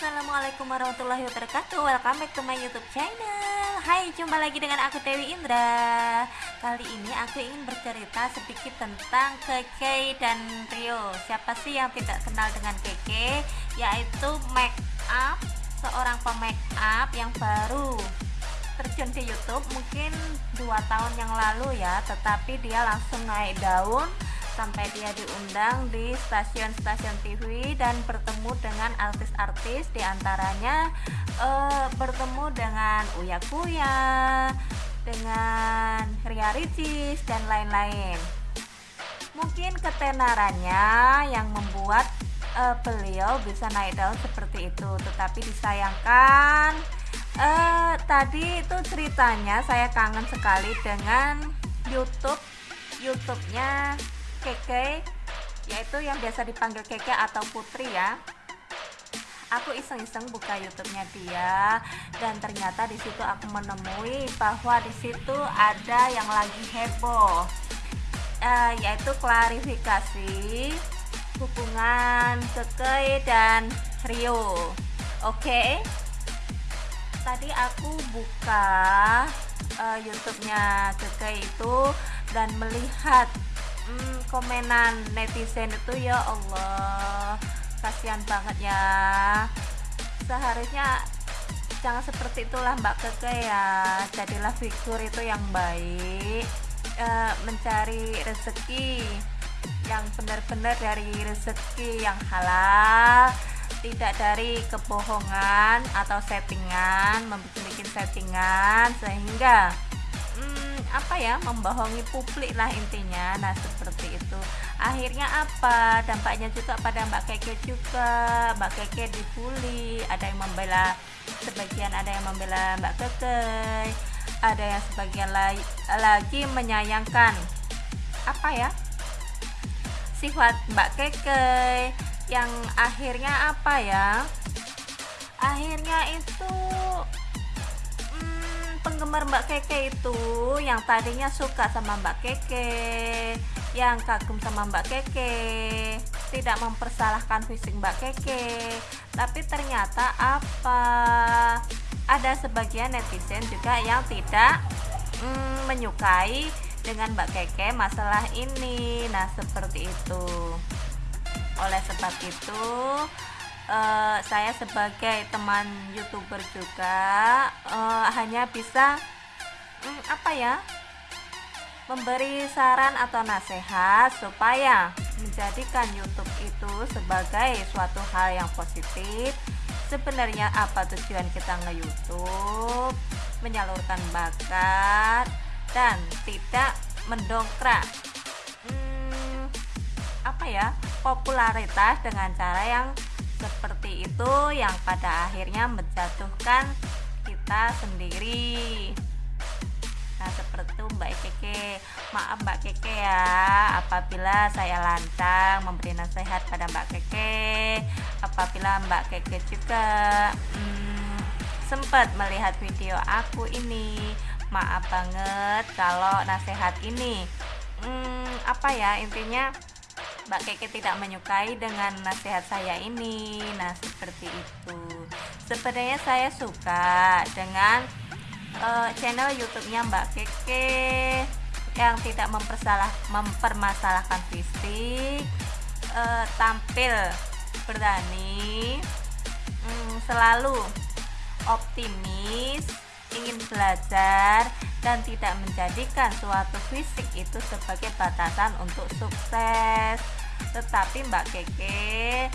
Assalamualaikum warahmatullahi wabarakatuh. Welcome back to my youtube channel. Hai jumpa lagi dengan aku Dewi Indra. Kali ini aku ingin bercerita sedikit tentang Keke dan Rio. Siapa sih yang tidak kenal dengan Keke Yaitu make up Seorang pemake up yang baru terjun ke YouTube mungkin dua tahun yang lalu ya. Tetapi dia langsung naik daun sampai dia diundang di stasiun-stasiun TV dan bertemu dengan artis-artis di antaranya uh, bertemu dengan Uya Kuya dengan Ria Ricis dan lain-lain. Mungkin ketenarannya yang membuat uh, beliau bisa naik daun seperti itu tetapi disayangkan uh, tadi itu ceritanya saya kangen sekali dengan YouTube YouTube-nya Keke yaitu yang biasa dipanggil Keke atau Putri ya aku iseng-iseng buka YouTube-nya dia dan ternyata di situ aku menemui bahwa di situ ada yang lagi heboh uh, yaitu klarifikasi hubungan Keke dan Rio oke okay? tadi aku buka uh, YouTube-nya Keke itu dan melihat hmm, komenan netizen itu ya Allah. Kasihan banget ya. Seharusnya jangan seperti itulah Mbak Keke ya. Jadilah figur itu yang baik e, mencari rezeki yang benar-benar dari rezeki yang halal tidak dari kebohongan atau settingan membuat settingan sehingga apa ya membohongi publik lah intinya. Nah seperti itu. Akhirnya apa? Dampaknya juga pada Mbak Keke juga. Mbak Keke dibully ada yang membela sebagian ada yang membela Mbak Keke ada yang sebagian lagi, lagi menyayangkan apa ya sifat Mbak Keke yang akhirnya apa ya? Akhirnya itu penggemar Mbak Keke itu yang tadinya suka sama Mbak Keke yang kagum sama Mbak Keke tidak mempersalahkan fisik Mbak Keke. Tapi ternyata apa? Ada sebagian netizen juga yang tidak mm, menyukai dengan Mbak Keke masalah ini. Nah seperti itu. Oleh sebab itu uh, saya sebagai teman youtuber juga uh, hanya bisa um, apa ya memberi saran atau nasihat supaya menjadikan YouTube itu sebagai suatu hal yang positif. Sebenarnya apa tujuan kita nge-youtube? Menyalurkan bakat dan tidak mendongkrak hmm, apa ya popularitas dengan cara yang seperti itu yang pada akhirnya menjatuhkan kita sendiri. Nah seperti itu Mbak Keke. Maaf Mbak Keke ya. Apabila saya lancang memberi nasihat pada Mbak Keke. Apabila Mbak Keke juga hmm, sempat melihat video aku ini Maaf banget kalau nasihat ini hmm, Apa ya intinya Mbak Keke tidak menyukai dengan nasihat saya ini. Nah seperti itu. Sebenarnya saya suka dengan uh, channel YouTube-nya Mbak Keke yang tidak mempersalah mempermasalahkan fisik uh, tampil berani mm, selalu optimis ingin belajar dan tidak menjadikan suatu fisik itu sebagai batasan untuk sukses. Tetapi Mbak Keke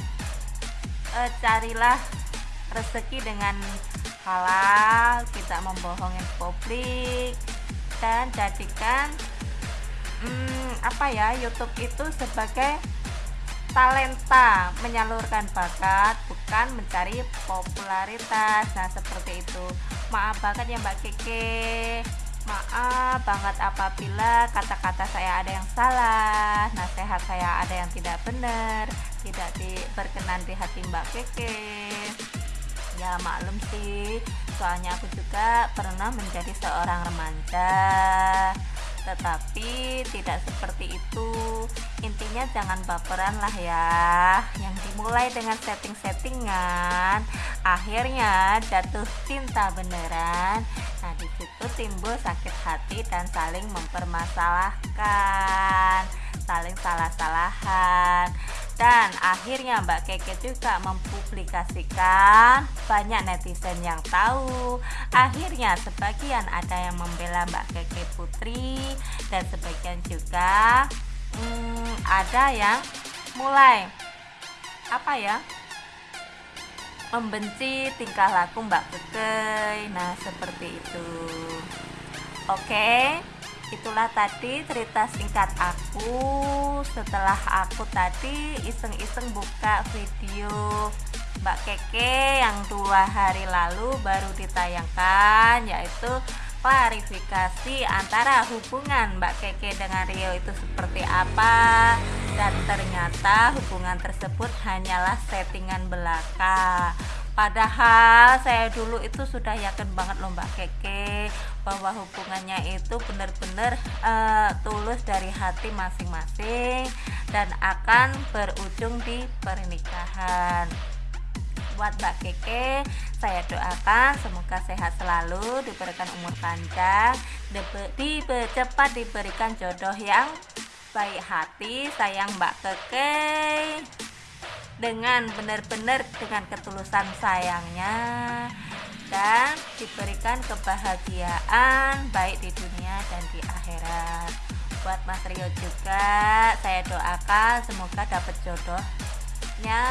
eh, carilah rezeki dengan halal kita membohongin publik dan jadikan hmm, apa ya YouTube itu sebagai talenta menyalurkan bakat bukan mencari popularitas. Nah seperti itu. Maaf banget ya Mbak Keke maaf banget apabila kata-kata saya ada yang salah nasihat saya ada yang tidak benar tidak di, berkenan di hati Mbak Keke. Ya maklum sih soalnya aku juga pernah menjadi seorang remaja. Tetapi tidak seperti itu intinya jangan baperan lah ya. Yang dimulai dengan setting-settingan akhirnya jatuh cinta beneran. Nah di situ timbul sakit hati dan saling mempermasalahkan saling salah-salahan. Dan akhirnya Mbak Keke juga mempublikasikan banyak netizen yang tahu. Akhirnya sebagian ada yang membela Mbak Keke Putri dan sebagian juga ada yang mulai apa ya membenci tingkah laku Mbak Keke nah seperti itu. Oke itulah tadi cerita singkat aku. Setelah aku tadi iseng-iseng buka video Mbak Keke yang dua hari lalu baru ditayangkan yaitu klarifikasi antara hubungan Mbak Keke dengan Rio itu seperti apa? Dan ternyata hubungan tersebut hanyalah settingan belaka. Padahal saya dulu itu sudah yakin banget loh Mbak Keke bahwa hubungannya itu benar-benar uh, tulus dari hati masing-masing dan akan berujung di pernikahan buat Mbak Keke. Saya doakan semoga sehat selalu diberikan umur panjang dibe, cepat diberikan jodoh yang baik hati. Sayang Mbak Keke. Dengan benar-benar dengan ketulusan sayangnya. Dan diberikan kebahagiaan baik di dunia dan di akhirat. Buat Mas Rio juga saya doakan semoga dapat jodohnya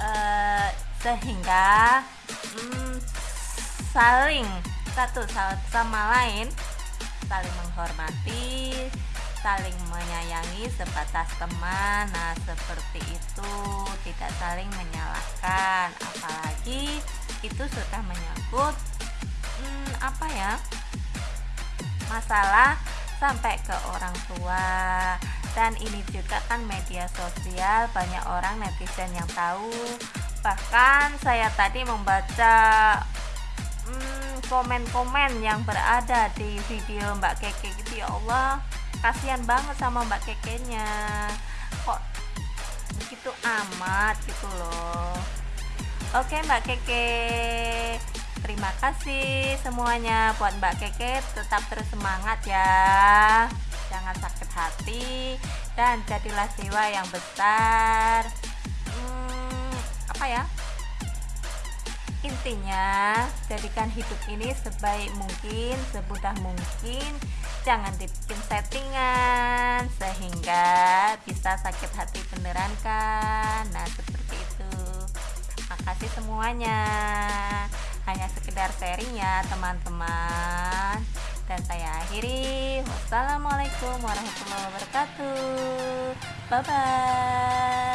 uh, sehingga hmm, saling satu sama lain saling menghormati saling menyayangi sebatas teman. Nah seperti itu tidak saling menyalahkan. Apalagi itu sudah menyangkut hmm, apa ya masalah sampai ke orang tua dan ini juga kan media sosial banyak orang netizen yang tahu. Bahkan saya tadi membaca hmm, komen-komen hmm, yang berada di video Mbak Keke gitu ya Allah kasihan banget sama Mbak Kekenya. Kok begitu amat gitu loh. Oke Mbak Keke. Terima kasih semuanya buat Mbak Keke. Tetap terus semangat ya. Jangan sakit hati dan jadilah jiwa yang besar. Hmm, apa ya? Intinya jadikan hidup ini sebaik mungkin semudah mungkin. Jangan dibikin settingan sehingga bisa sakit hati beneran kan? Nah seperti itu. Makasih semuanya. Hanya sekedar sharing ya teman-teman dan saya akhiri. Wassalamualaikum warahmatullahi wabarakatuh. Bye bye